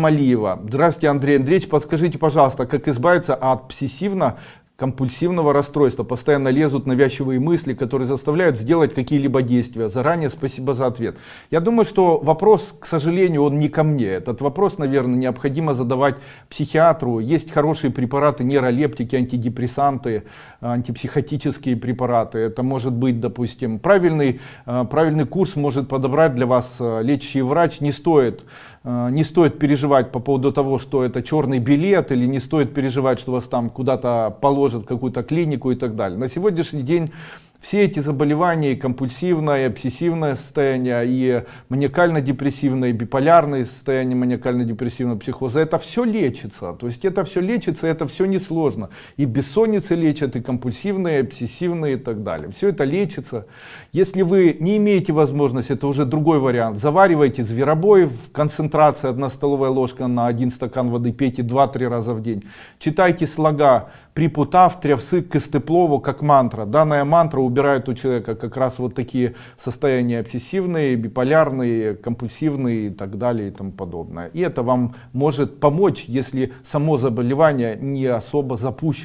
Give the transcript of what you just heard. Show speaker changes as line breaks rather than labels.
Малиева. Здравствуйте, Андрей Андреевич. Подскажите, пожалуйста, как избавиться от обсессивно компульсивного расстройства. Постоянно лезут навязчивые мысли, которые заставляют сделать какие-либо действия. Заранее спасибо за ответ. Я думаю, что вопрос, к сожалению, он не ко мне. Этот вопрос, наверное, необходимо задавать психиатру. Есть хорошие препараты, нейролептики, антидепрессанты, антипсихотические препараты. Это может быть, допустим, правильный, э, правильный курс может подобрать для вас э, лечащий врач. Не стоит не стоит переживать по поводу того, что это черный билет, или не стоит переживать, что вас там куда-то положат положат какую-то клинику и так далее. На сегодняшний день все эти заболевания, и компульсивное, и обсессивное состояние, и маниакально-депрессивное, и биполярное состояние маниакально-депрессивного психоза, это все лечится. То есть это все лечится, это все несложно. И бессонницы лечат, и компульсивные, и обсессивные и так далее. Все это лечится. Если вы не имеете возможности, это уже другой вариант. Заваривайте зверобой в концентрации 1 столовая ложка на 1 стакан воды, пейте 2-3 раза в день. Читайте слога припутав, трявсык, кыстеплову, как мантра. Данная мантра убирает у человека как раз вот такие состояния обсессивные, биполярные, компульсивные и так далее и тому подобное. И это вам может помочь, если само заболевание не особо запущено.